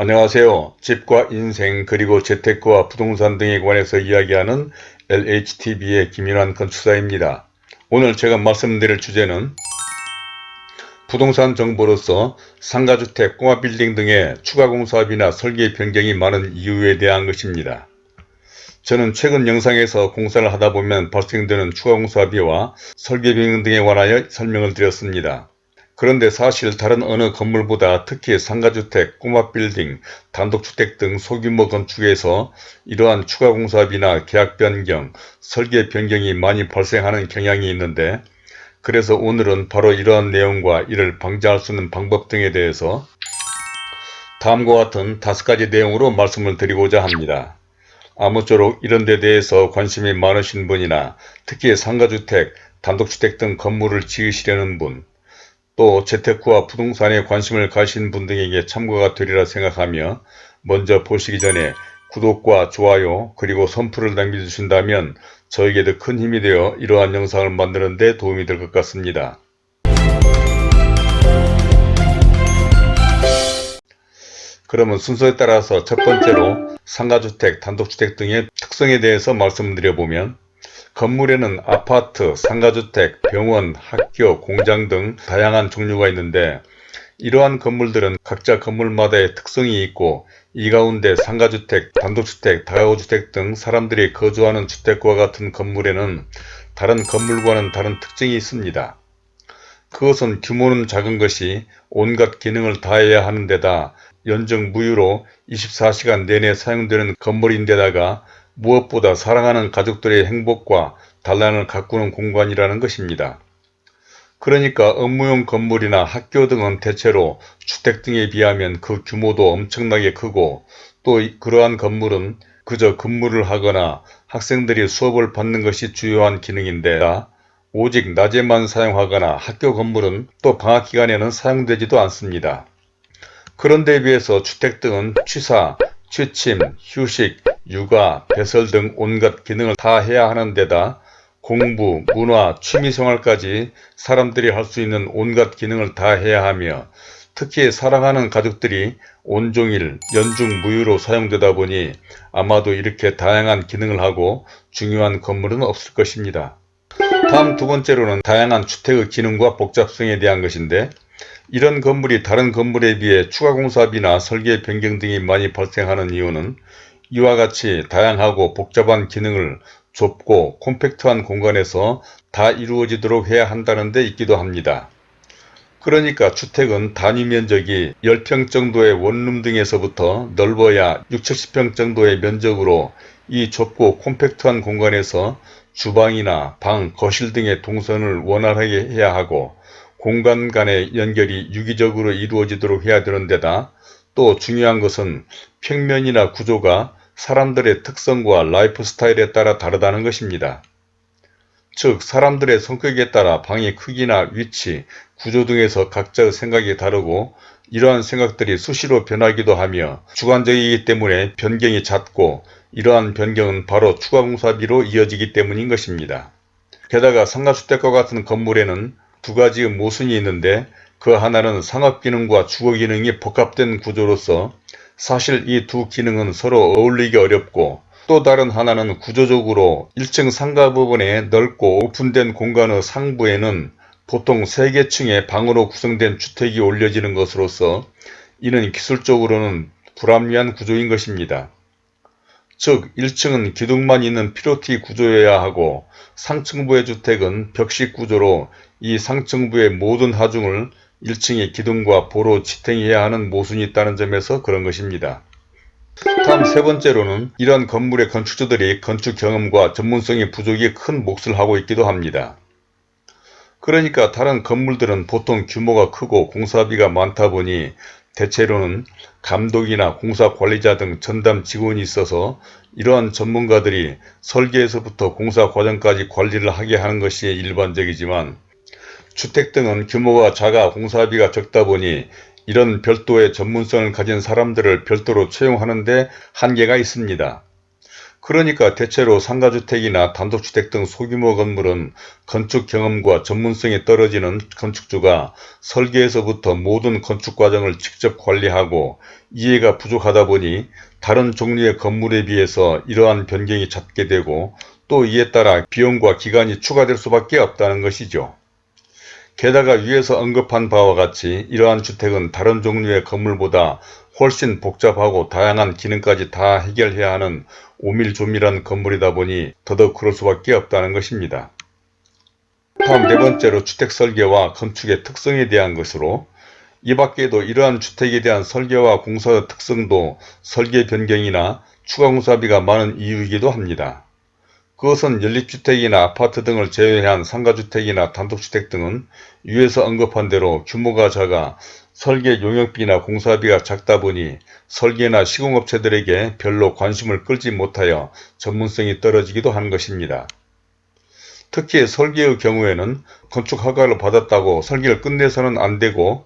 안녕하세요. 집과 인생 그리고 재테크와 부동산 등에 관해서 이야기하는 LHTV의 김인환 건축사입니다. 오늘 제가 말씀드릴 주제는 부동산 정보로서 상가주택, 꼬마빌딩 등의 추가 공사비나 설계 변경이 많은 이유에 대한 것입니다. 저는 최근 영상에서 공사를 하다 보면 발생되는 추가 공사비와 설계 변경 등에 관하여 설명을 드렸습니다. 그런데 사실 다른 어느 건물보다 특히 상가주택, 꼬마빌딩, 단독주택 등 소규모 건축에서 이러한 추가 공사비나 계약 변경, 설계 변경이 많이 발생하는 경향이 있는데 그래서 오늘은 바로 이러한 내용과 이를 방지할 수 있는 방법 등에 대해서 다음과 같은 다섯 가지 내용으로 말씀을 드리고자 합니다. 아무쪼록 이런 데 대해서 관심이 많으신 분이나 특히 상가주택, 단독주택 등 건물을 지으시려는 분, 또 재테크와 부동산에 관심을 가신 분 등에게 참고가 되리라 생각하며 먼저 보시기 전에 구독과 좋아요 그리고 선풀을 남겨주신다면 저에게도 큰 힘이 되어 이러한 영상을 만드는 데 도움이 될 것 같습니다. 그러면 순서에 따라서 첫 번째로 상가주택, 단독주택 등의 특성에 대해서 말씀드려보면 건물에는 아파트, 상가주택, 병원, 학교, 공장 등 다양한 종류가 있는데 이러한 건물들은 각자 건물마다의 특성이 있고 이 가운데 상가주택, 단독주택, 다가구주택 등 사람들이 거주하는 주택과 같은 건물에는 다른 건물과는 다른 특징이 있습니다. 그것은 규모는 작은 것이 온갖 기능을 다해야 하는 데다 연정 무휴로 24시간 내내 사용되는 건물인데다가 무엇보다 사랑하는 가족들의 행복과 단란을 가꾸는 공간이라는 것입니다. 그러니까 업무용 건물이나 학교 등은 대체로 주택 등에 비하면 그 규모도 엄청나게 크고 또 그러한 건물은 그저 근무를 하거나 학생들이 수업을 받는 것이 주요한 기능인데 오직 낮에만 사용하거나 학교 건물은 또 방학 기간에는 사용되지도 않습니다. 그런데 비해서 주택 등은 취사, 취침, 휴식, 육아, 배설 등 온갖 기능을 다 해야 하는 데다 공부, 문화, 취미생활까지 사람들이 할 수 있는 온갖 기능을 다 해야 하며 특히 사랑하는 가족들이 온종일 연중무휴로 사용되다 보니 아마도 이렇게 다양한 기능을 하고 중요한 건물은 없을 것입니다. 다음 두 번째로는 다양한 주택의 기능과 복잡성에 대한 것인데 이런 건물이 다른 건물에 비해 추가 공사비나 설계 변경 등이 많이 발생하는 이유는 이와 같이 다양하고 복잡한 기능을 좁고 콤팩트한 공간에서 다 이루어지도록 해야 한다는 데 있기도 합니다. 그러니까 주택은 단위 면적이 10평 정도의 원룸 등에서부터 넓어야 6, 70평 정도의 면적으로 이 좁고 콤팩트한 공간에서 주방이나 방, 거실 등의 동선을 원활하게 해야 하고 공간 간의 연결이 유기적으로 이루어지도록 해야 되는 데다 또 중요한 것은 평면이나 구조가 사람들의 특성과 라이프 스타일에 따라 다르다는 것입니다. 즉 사람들의 성격에 따라 방의 크기나 위치, 구조 등에서 각자의 생각이 다르고 이러한 생각들이 수시로 변하기도 하며 주관적이기 때문에 변경이 잦고 이러한 변경은 바로 추가공사비로 이어지기 때문인 것입니다. 게다가 상가주택과 같은 건물에는 두 가지의 모순이 있는데 그 하나는 상업기능과 주거기능이 복합된 구조로서 사실 이 두 기능은 서로 어울리기 어렵고 또 다른 하나는 구조적으로 1층 상가 부분에 넓고 오픈된 공간의 상부에는 보통 3개층의 방으로 구성된 주택이 올려지는 것으로서 이는 기술적으로는 불합리한 구조인 것입니다. 즉 1층은 기둥만 있는 피로티 구조여야 하고 상층부의 주택은 벽식 구조로 이 상층부의 모든 하중을 1층의 기둥과 보로 지탱해야 하는 모순이 있다는 점에서 그런 것입니다. 다음 세 번째로는 이러한 건물의 건축주들이 건축 경험과 전문성의 부족이 큰 몫을 하고 있기도 합니다. 그러니까 다른 건물들은 보통 규모가 크고 공사비가 많다 보니 대체로는 감독이나 공사 관리자 등 전담 직원이 있어서 이러한 전문가들이 설계에서부터 공사 과정까지 관리를 하게 하는 것이 일반적이지만 주택 등은 규모가 작아 공사비가 적다 보니 이런 별도의 전문성을 가진 사람들을 별도로 채용하는 데 한계가 있습니다. 그러니까 대체로 상가주택이나 단독주택 등 소규모 건물은 건축 경험과 전문성이 떨어지는 건축주가 설계에서부터 모든 건축 과정을 직접 관리하고 이해가 부족하다 보니 다른 종류의 건물에 비해서 이러한 변경이 잦게 되고 또 이에 따라 비용과 기간이 추가될 수밖에 없다는 것이죠. 게다가 위에서 언급한 바와 같이 이러한 주택은 다른 종류의 건물보다 훨씬 복잡하고 다양한 기능까지 다 해결해야 하는 오밀조밀한 건물이다 보니 더더욱 그럴 수밖에 없다는 것입니다. 다음 네 번째로 주택 설계와 건축의 특성에 대한 것으로 이 밖에도 이러한 주택에 대한 설계와 공사 특성도 설계 변경이나 추가 공사비가 많은 이유이기도 합니다. 그것은 연립주택이나 아파트 등을 제외한 상가주택이나 단독주택 등은 위에서 언급한 대로 규모가 작아 설계 용역비나 공사비가 작다 보니 설계나 시공업체들에게 별로 관심을 끌지 못하여 전문성이 떨어지기도 하는 것입니다. 특히 설계의 경우에는 건축 허가를 받았다고 설계를 끝내서는 안되고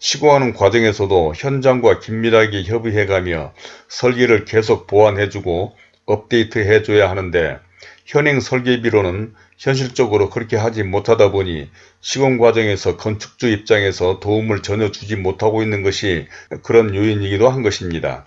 시공하는 과정에서도 현장과 긴밀하게 협의해가며 설계를 계속 보완해주고 업데이트해줘야 하는데 현행 설계비로는 현실적으로 그렇게 하지 못하다 보니 시공 과정에서 건축주 입장에서 도움을 전혀 주지 못하고 있는 것이 그런 요인이기도 한 것입니다.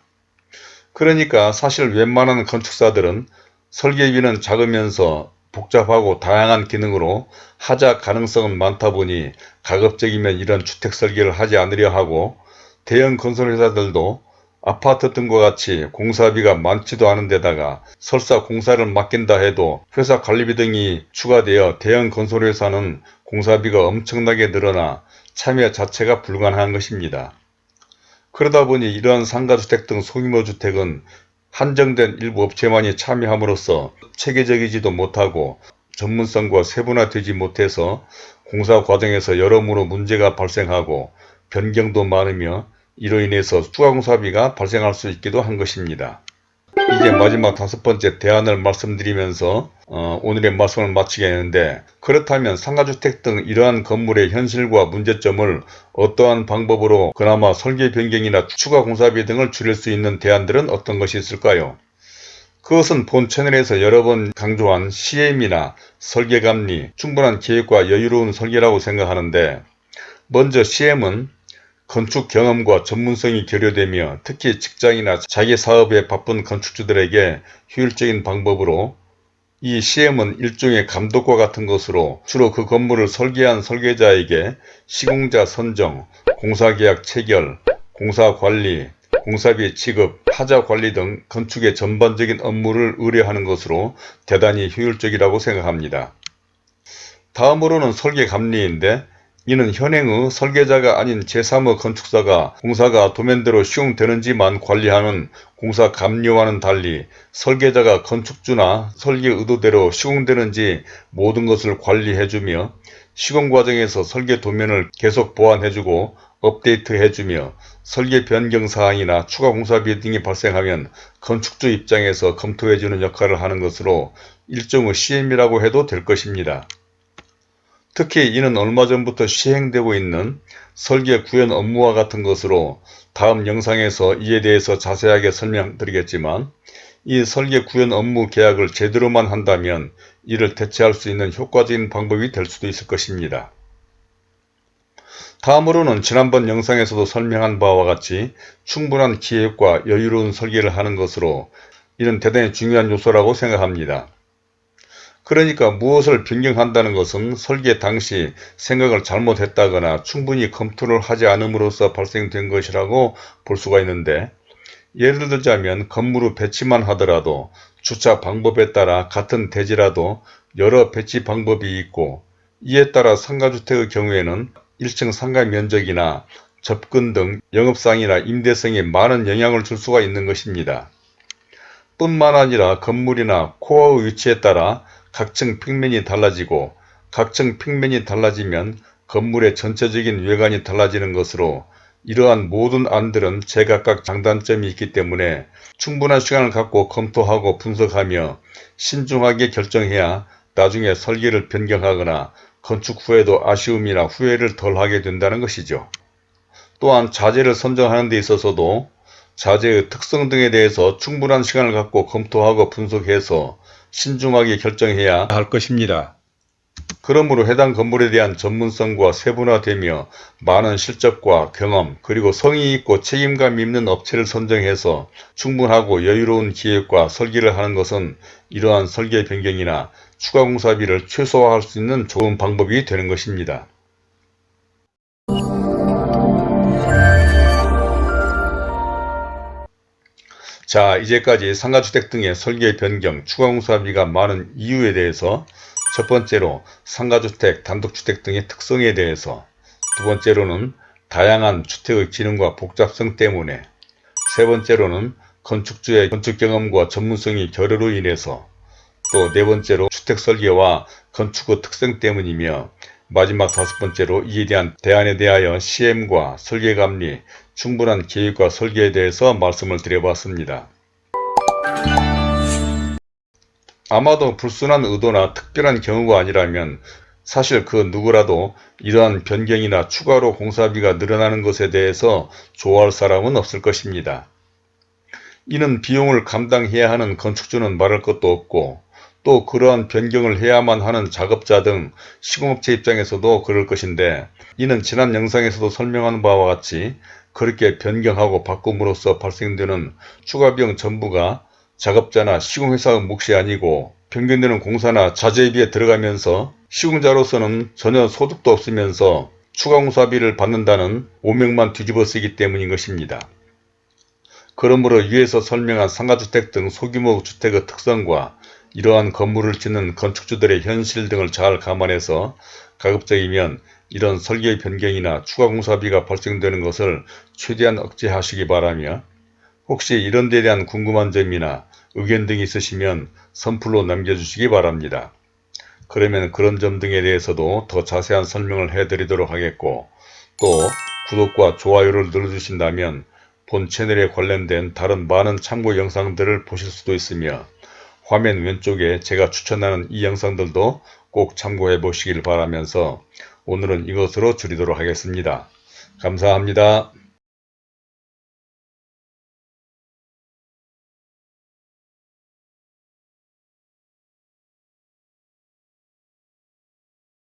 그러니까 사실 웬만한 건축사들은 설계비는 작으면서 복잡하고 다양한 기능으로 하자 가능성은 많다 보니 가급적이면 이런 주택 설계를 하지 않으려 하고 대형 건설회사들도 아파트 등과 같이 공사비가 많지도 않은 데다가 설사 공사를 맡긴다 해도 회사 관리비 등이 추가되어 대형 건설회사는 공사비가 엄청나게 늘어나 참여 자체가 불가능한 것입니다. 그러다 보니 이러한 상가주택 등 소규모 주택은 한정된 일부 업체만이 참여함으로써 체계적이지도 못하고 전문성과 세분화되지 못해서 공사 과정에서 여러모로 문제가 발생하고 변경도 많으며 이로 인해서 추가 공사비가 발생할 수 있기도 한 것입니다. 이제 마지막 다섯 번째 대안을 말씀드리면서 어, 오늘의 말씀을 마치겠는데 그렇다면 상가주택 등 이러한 건물의 현실과 문제점을 어떠한 방법으로 그나마 설계 변경이나 추가 공사비 등을 줄일 수 있는 대안들은 어떤 것이 있을까요? 그것은 본 채널에서 여러 번 강조한 CM이나 설계감리, 충분한 계획과 여유로운 설계라고 생각하는데 먼저 CM은 건축 경험과 전문성이 결여되며 특히 직장이나 자기 사업에 바쁜 건축주들에게 효율적인 방법으로 이 CM은 일종의 감독과 같은 것으로 주로 그 건물을 설계한 설계자에게 시공자 선정, 공사계약 체결, 공사관리, 공사비 지급, 하자 관리 등 건축의 전반적인 업무를 의뢰하는 것으로 대단히 효율적이라고 생각합니다. 다음으로는 설계감리인데 이는 현행의 설계자가 아닌 제3의 건축사가 공사가 도면대로 시공되는지만 관리하는 공사 감료와는 달리 설계자가 건축주나 설계 의도대로 시공되는지 모든 것을 관리해주며 시공 과정에서 설계 도면을 계속 보완해주고 업데이트해주며 설계 변경 사항이나 추가 공사비 등이 발생하면 건축주 입장에서 검토해주는 역할을 하는 것으로 일종의 CM이라고 해도 될 것입니다. 특히 이는 얼마 전부터 시행되고 있는 설계 구현 업무와 같은 것으로 다음 영상에서 이에 대해서 자세하게 설명드리겠지만 이 설계 구현 업무 계약을 제대로만 한다면 이를 대체할 수 있는 효과적인 방법이 될 수도 있을 것입니다. 다음으로는 지난번 영상에서도 설명한 바와 같이 충분한 기획과 여유로운 설계를 하는 것으로 이는 대단히 중요한 요소라고 생각합니다. 그러니까 무엇을 변경한다는 것은 설계 당시 생각을 잘못했다거나 충분히 검토를 하지 않음으로써 발생된 것이라고 볼 수가 있는데 예를 들자면 건물의 배치만 하더라도 주차 방법에 따라 같은 대지라도 여러 배치 방법이 있고 이에 따라 상가주택의 경우에는 1층 상가 면적이나 접근 등 영업상이나 임대성에 많은 영향을 줄 수가 있는 것입니다. 뿐만 아니라 건물이나 코어의 위치에 따라 각층 평면이 달라지고 각층 평면이 달라지면 건물의 전체적인 외관이 달라지는 것으로 이러한 모든 안들은 제각각 장단점이 있기 때문에 충분한 시간을 갖고 검토하고 분석하며 신중하게 결정해야 나중에 설계를 변경하거나 건축 후에도 아쉬움이나 후회를 덜 하게 된다는 것이죠. 또한 자재를 선정하는 데 있어서도 자재의 특성 등에 대해서 충분한 시간을 갖고 검토하고 분석해서 신중하게 결정해야 할 것입니다. 그러므로 해당 건물에 대한 전문성과 세분화되며 많은 실적과 경험 그리고 성의 있고 책임감 있는 업체를 선정해서 충분하고 여유로운 기획과 설계를 하는 것은 이러한 설계 변경이나 추가 공사비를 최소화할 수 있는 좋은 방법이 되는 것입니다. 자 이제까지 상가주택 등의 설계 변경, 추가 공사비가 많은 이유에 대해서 첫 번째로 상가주택, 단독주택 등의 특성에 대해서 두 번째로는 다양한 주택의 기능과 복잡성 때문에 세 번째로는 건축주의 건축 경험과 전문성이 결여로 인해서 또 네 번째로 주택 설계와 건축의 특성 때문이며 마지막 다섯 번째로 이에 대한 대안에 대하여 시행과 설계 감리, 충분한 계획과 설계에 대해서 말씀을 드려봤습니다. 아마도 불순한 의도나 특별한 경우가 아니라면 사실 그 누구라도 이러한 변경이나 추가로 공사비가 늘어나는 것에 대해서 좋아할 사람은 없을 것입니다. 이는 비용을 감당해야 하는 건축주는 말할 것도 없고 또 그러한 변경을 해야만 하는 작업자 등 시공업체 입장에서도 그럴 것인데 이는 지난 영상에서도 설명한 바와 같이 그렇게 변경하고 바꿈으로써 발생되는 추가 비용 전부가 작업자나 시공회사의 몫이 아니고 변경되는 공사나 자재비에 들어가면서 시공자로서는 전혀 소득도 없으면서 추가 공사비를 받는다는 오명만 뒤집어쓰기 때문인 것입니다. 그러므로 위에서 설명한 상가주택 등 소규모 주택의 특성과 이러한 건물을 짓는 건축주들의 현실 등을 잘 감안해서 가급적이면 이런 설계 변경이나 추가 공사비가 발생되는 것을 최대한 억제하시기 바라며 혹시 이런 데 대한 궁금한 점이나 의견 등이 있으시면 선플로 남겨주시기 바랍니다. 그러면 그런 점 등에 대해서도 더 자세한 설명을 해드리도록 하겠고 또 구독과 좋아요를 눌러주신다면 본 채널에 관련된 다른 많은 참고 영상들을 보실 수도 있으며 화면 왼쪽에 제가 추천하는 이 영상들도 꼭 참고해 보시길 바라면서 오늘은 이것으로 줄이도록 하겠습니다. 감사합니다.